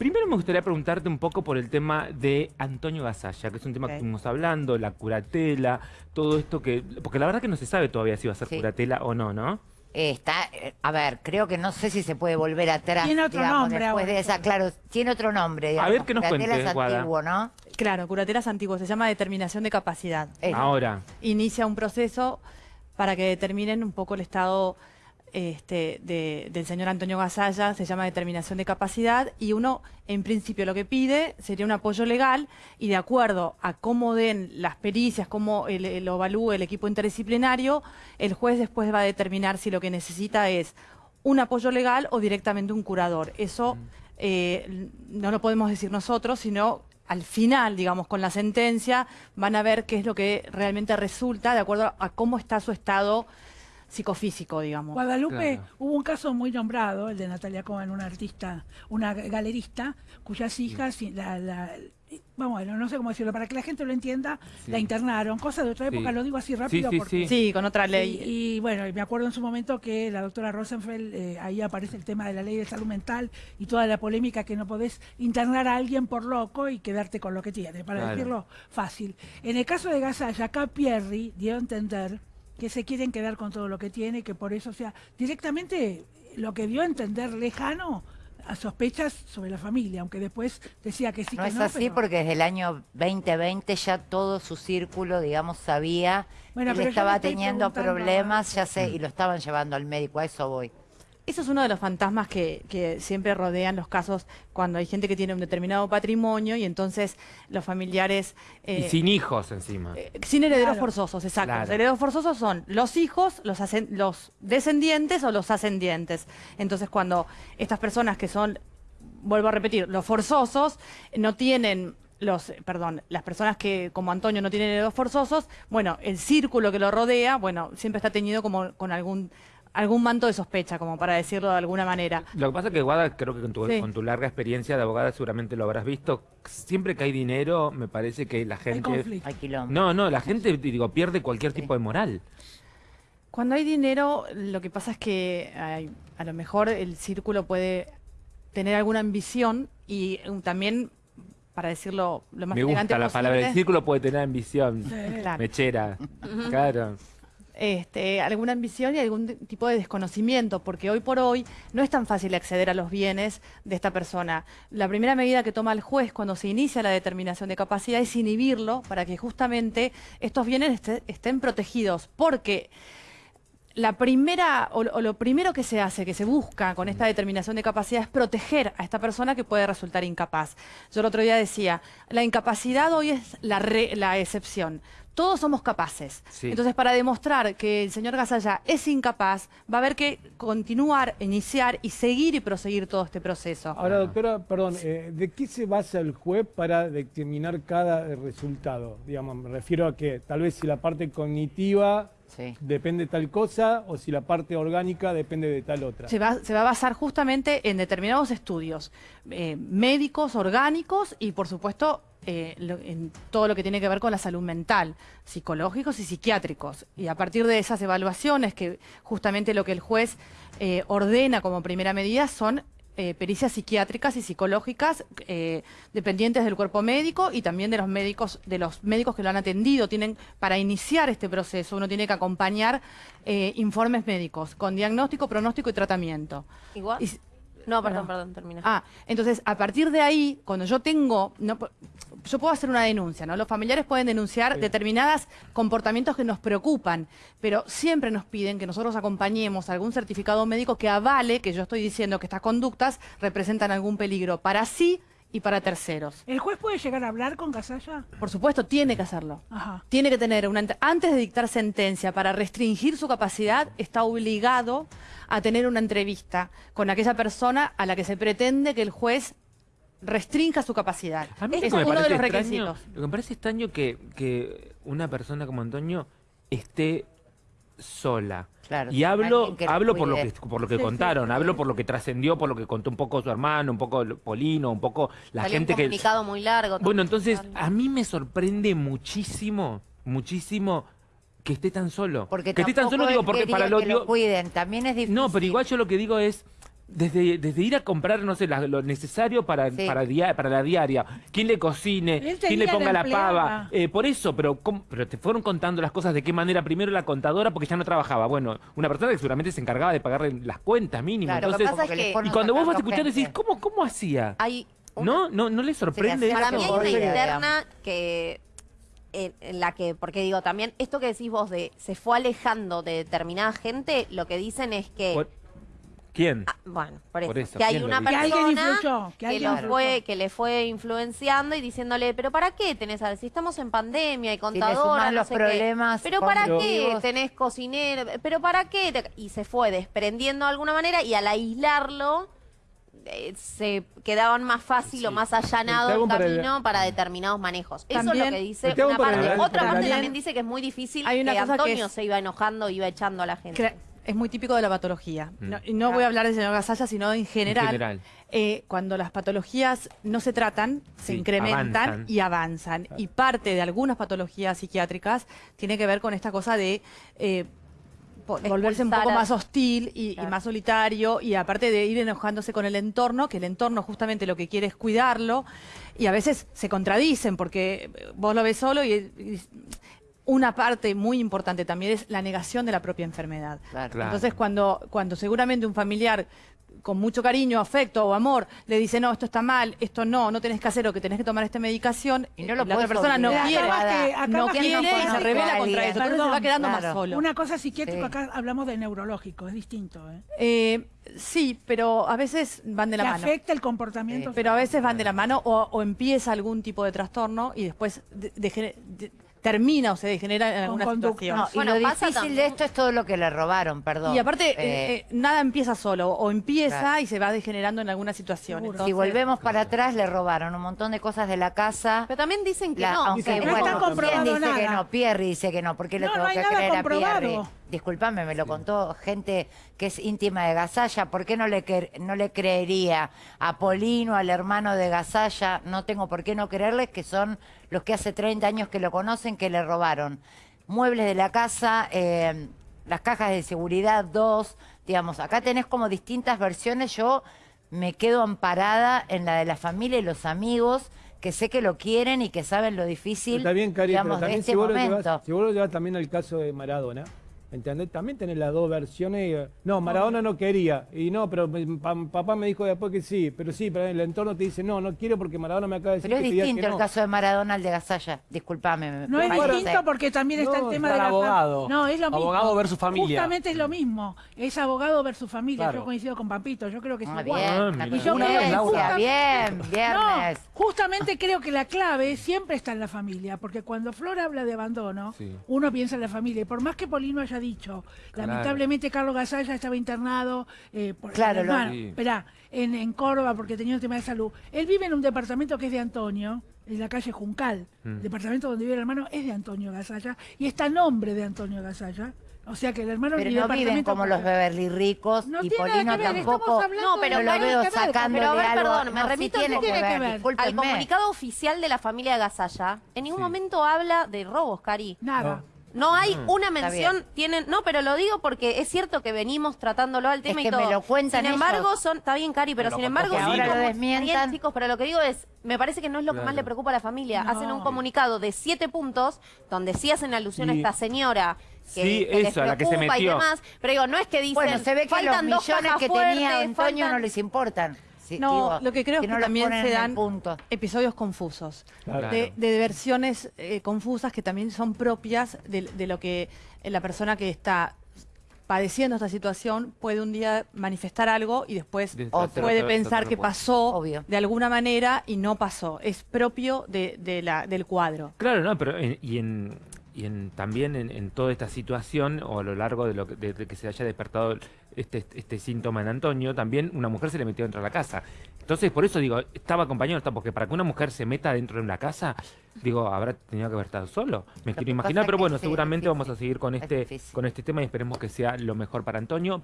Primero me gustaría preguntarte un poco por el tema de Antonio Gasalla, que es un tema que estuvimos hablando, la curatela, todo esto que... Porque la verdad que no se sabe todavía si va a ser Sí. curatela o no, ¿no? Está, eh, a ver, creo que no sé si se puede volver atrás. Tiene otro digamos, nombre después ahora. de esa, claro, tiene otro nombre. A ver, que nos Curatela cuente, es Guada. antiguo, ¿no? Claro, curatelas antiguas, se llama determinación de capacidad. Ahora. Inicia un proceso para que determinen un poco el estado este, de- del señor Antonio Gasalla, se llama determinación de capacidad, y uno, en principio, lo que pide sería un apoyo legal, y de acuerdo a cómo den las pericias, cómo lo evalúe el equipo interdisciplinario, el juez después va a determinar si lo que necesita es un apoyo legal o directamente un curador. Eso eh, no lo podemos decir nosotros, sino al final, digamos, con la sentencia, van a ver qué es lo que realmente resulta de acuerdo a cómo está su estado psicofísico, digamos. Guadalupe, Claro. hubo un caso muy nombrado, el de Natalia Cohen, una artista, una galerista, cuyas hijas, la, la- vamos, bueno, no sé cómo decirlo, para que la gente lo entienda, Sí. la internaron, cosa de otra Sí. época, lo digo así rápido sí, porque... sí. Sí, con otra ley. Y, y, bueno, me acuerdo en su momento que la doctora Rosenfeld, eh, ahí aparece el tema de la ley de salud mental y toda la polémica que no podés internar a alguien por loco y quedarte con lo que tiene, para Claro. decirlo fácil. En el caso de Gasalla, acá Pierri dio a entender que se quieren quedar con todo lo que tiene, que por eso, o sea, directamente lo que dio a entender lejano a sospechas sobre la familia, aunque después decía que sí no que es no. así pero- porque desde el año 2020 ya todo su círculo, digamos, sabía Bueno, que él estaba teniendo problemas, ya sé, y lo estaban llevando al médico, a eso voy. Eso es uno de los fantasmas que, que siempre rodean los casos cuando hay gente que tiene un determinado patrimonio y entonces los familiares... eh, Y sin hijos encima. Eh, Sin herederos Claro. forzosos, exacto. Claro. Los herederos forzosos son los hijos, los, los descendientes o los ascendientes. Entonces, cuando estas personas que son, vuelvo a repetir, los forzosos, no tienen los, eh, perdón, las personas que como Antonio no tienen herederos forzosos, bueno, el círculo que lo rodea, bueno, siempre está teñido como con algún algún manto de sospecha, como para decirlo de alguna manera. Lo que pasa es que, Guada, creo que con tu, Sí. con tu larga experiencia de abogada seguramente lo habrás visto. Siempre que hay dinero, me parece que la Hay gente... Hay. No, no, la gente, digo, pierde cualquier tipo de moral. Cuando hay dinero, lo que pasa es que ay, a lo mejor el círculo puede tener alguna ambición y um, también, para decirlo lo más Me elegante gusta la palabra. El círculo puede tener ambición. Sí. claro, Mechera. Claro. Este, alguna ambición y algún tipo de desconocimiento, porque hoy por hoy no es tan fácil acceder a los bienes de esta persona. La primera medida que toma el juez cuando se inicia la determinación de capacidad es inhibirlo para que justamente estos bienes estén protegidos, porque la primera o lo primero que se hace, que se busca con esta determinación de capacidad es proteger a esta persona que puede resultar incapaz. Yo el otro día decía, la incapacidad hoy es la, re- la excepción. Todos somos capaces. Sí. Entonces, para demostrar que el señor Gasalla es incapaz, va a haber que continuar, iniciar y seguir y proseguir todo este proceso. Ahora, doctora, perdón, eh, ¿de qué se basa el juez para determinar cada resultado? Digamos, me refiero a que tal vez si la parte cognitiva Sí. depende de tal cosa o si la parte orgánica depende de tal otra. Se va, se va a basar justamente en determinados estudios eh, médicos, orgánicos y, por supuesto, eh, lo- en todo lo que tiene que ver con la salud mental, psicológicos y psiquiátricos. Y a partir de esas evaluaciones, que justamente lo que el juez eh, ordena como primera medida son eh, pericias psiquiátricas y psicológicas eh, dependientes del cuerpo médico y también de los médicos de los médicos que lo han atendido tienen para iniciar este proceso uno tiene que acompañar eh, informes médicos con diagnóstico pronóstico y tratamiento Igual. Y No, perdón, Bueno. perdón, termina. Ah, entonces a partir de ahí, cuando yo tengo, no, yo puedo hacer una denuncia, ¿no? Los familiares pueden denunciar Sí. determinados comportamientos que nos preocupan, pero siempre nos piden que nosotros acompañemos algún certificado médico que avale que yo estoy diciendo que estas conductas representan algún peligro para sí y para terceros. ¿El juez puede llegar a hablar con Gasalla? Por supuesto, tiene que hacerlo. Ajá. Tiene que tener una antes de dictar sentencia para restringir su capacidad, está obligado a tener una entrevista con aquella persona a la que se pretende que el juez restrinja su capacidad. A mí que es uno de los extraño, requisitos. lo que me parece extraño que, que una persona como Antonio esté sola. Claro, Y hablo, que hablo por lo que por lo que Sí, contaron, sí. hablo por lo que trascendió, por lo que contó un poco su hermano, un poco Polino, un poco la Salió gente un que comunicado muy largo. Bueno, entonces a mí me sorprende muchísimo, muchísimo que esté tan solo. Porque que esté tan solo digo porque para lo que lo cuiden, también es difícil. No, pero igual yo lo que digo es Desde, desde ir a comprar, no sé, la- lo necesario para, Sí. para, dia- para la diaria, quién le cocine, quién le ponga la pava, eh, por eso, pero, pero te fueron contando las cosas de qué manera, primero la contadora, porque ya no trabajaba, bueno, una persona que seguramente se encargaba de pagarle las cuentas mínimas, Claro, Lo que entonces, pasa es que- ponen y cuando vos vas escuchar decís. ¿cómo, cómo hacía? Hay una- ¿No? ¿No, no le sorprende? Sí, Para mí hay que una interna que en, en la que, porque digo, también esto que decís vos de se fue alejando de determinada gente, lo que dicen es que Por- ¿Quién? Ah, bueno, por eso, Por eso, que hay ¿quién lo una persona alguien influyó, que lo fue, que le fue influenciando y diciéndole, pero ¿para qué tenés a si estamos en pandemia y contadora, sumás no los sé qué? problemas pero ¿para qué tenés cocinero? Pero ¿para qué? Y se fue desprendiendo de alguna manera y al aislarlo eh, se quedaban más fácil o más allanado el camino para determinados manejos. Eso es lo que dice una un parte. Otra parte También- dice que es muy difícil Hay una que cosa que Antonio es- se iba enojando, iba echando a la gente. Cre- Es muy típico de la patología. Mm. No, y no voy a hablar del señor Gasalla, sino en general. general. eh, cuando las patologías no se tratan, se Sí, incrementan avanzan. y avanzan. Y parte de algunas patologías psiquiátricas tiene que ver con esta cosa de eh, volverse un poco a- más hostil y, más solitario y aparte de ir enojándose con el entorno, que el entorno justamente lo que quiere es cuidarlo y a veces se contradicen porque vos lo ves solo y, y una parte muy importante también es la negación de la propia enfermedad. Claro. Claro. Entonces, cuando, cuando seguramente un familiar con mucho cariño, afecto o amor le dice, no, esto está mal, esto no, no tenés que hacer o que tenés que tomar esta medicación, Y no lo la otra persona no quiere, Acabas que- acabas no quiere no y se revela contra eso, entonces se va Perdón, quedando claro. más solo. Una cosa psiquiátrica, Sí. acá hablamos de neurológico, es distinto. ¿eh? Eh, sí, pero a veces van de la Que mano. afecta el comportamiento. Sí. Pero a veces van de la mano o, o empieza algún tipo de trastorno y después de- de- termina o se degenera en alguna situación. No, Bueno, y lo pasa difícil de esto es todo lo que le robaron, perdón. Y aparte, Eh, eh, eh, nada empieza solo, o empieza Claro. y se va degenerando en alguna situación. Entonces, si volvemos para atrás, le robaron un montón de cosas de la casa. Pero también dicen que La- no. aunque que, no bueno, está ¿quién comprobado dice que nada. no? Pierre dice que no. ¿Por qué le No, tengo no hay que nada creer a comprobado. Pierre? Disculpame, me lo contó gente que es íntima de Gasalla. ¿Por qué no le, no le creería a Polino, al hermano de Gasalla? No tengo por qué no creerles que son los que hace 30 años que lo conocen, que le robaron muebles de la casa, eh, las cajas de seguridad, dos. Digamos, acá tenés como distintas versiones. Yo me quedo amparada en la de la familia y los amigos que sé que lo quieren y que saben lo difícil Está bien, Cari, pero digamos, de también este si vos, lo momento. llevas, si vos lo llevas también al caso de Maradona, ¿entendés? También tenés las dos versiones. eh, no, Maradona no quería. Y no, pero papá me dijo después que sí. Pero sí, pero el entorno te dice, no, no quiero porque Maradona me acaba de decir Pero es que distinto que el no. caso de Maradona al de Gasalla. Disculpame. me No es distinto porque también está No, el tema está de la el fam- abogado. No, es lo mismo. Abogado versus familia. Justamente es lo mismo. Es abogado versus familia. Claro. Yo coincido con Pampito. Yo creo que es Ah, igual. bien, Ah. Y yo creo bien, No, viernes. justamente creo que la clave siempre está en la familia, porque cuando Flor habla de abandono, Sí. uno piensa en la familia. Y por más que Polino haya dicho, Claro. lamentablemente Carlos Gasalla estaba internado eh, por Claro, el lo- hermano, Sí. esperá, en, en Córdoba porque tenía un tema de salud. Él vive en un departamento que es de Antonio, en la calle Juncal. Mm. El departamento donde vive el hermano es de Antonio Gasalla y está a nombre de Antonio Gasalla. O sea que el hermano Pero no viven como los. Beverly ricos No y Polino que ver, tampoco. No, pero no lo veo que sacando pero ver, de algo. perdón, me No, sí remito tiene al- que que ver, ver. Al comunicado oficial de la familia Gasalla, en ningún Sí. momento habla de robos, Cari. Nada. No hay una Mm. Está mención, tienen, no, pero lo digo porque es cierto que venimos tratándolo al tema que y todo. me lo cuentan sin embargo, ellos. son, está bien, Cari, pero sin embargo, son ahora lo desmientan. Chicos, pero lo que digo es, me parece que no es lo que más le preocupa a la familia. No. Hacen un comunicado de siete puntos donde sí hacen alusión a esta señora. Que, Sí, que eso, a la que se preocupa y metió. demás, pero digo, no es que dicen, Bueno, se ve que los faltan dos millones que tenía fuertes, Antonio faltan- no les importan. Sí, No, digo, lo que creo es que no también se dan punto. episodios confusos, Claro. de, de versiones eh, confusas que también son propias de, de lo que la persona que está padeciendo esta situación puede un día manifestar algo y después De- Otro. puede pensar que pasó Obvio. de alguna manera y no pasó. Es propio de, de la, del cuadro. Claro, no, pero en- y en, y en también en, en toda esta situación o a lo largo de lo que, de- de que se haya despertado este, este síntoma en Antonio, también una mujer se le metió dentro de la casa. Entonces, por eso digo, estaba acompañado, porque para que una mujer se meta dentro de una casa, digo, habrá tenido que haber estado solo. Me Lo quiero imaginar, pero bueno, es seguramente vamos a seguir con es este, con este tema y esperemos que sea lo mejor para Antonio.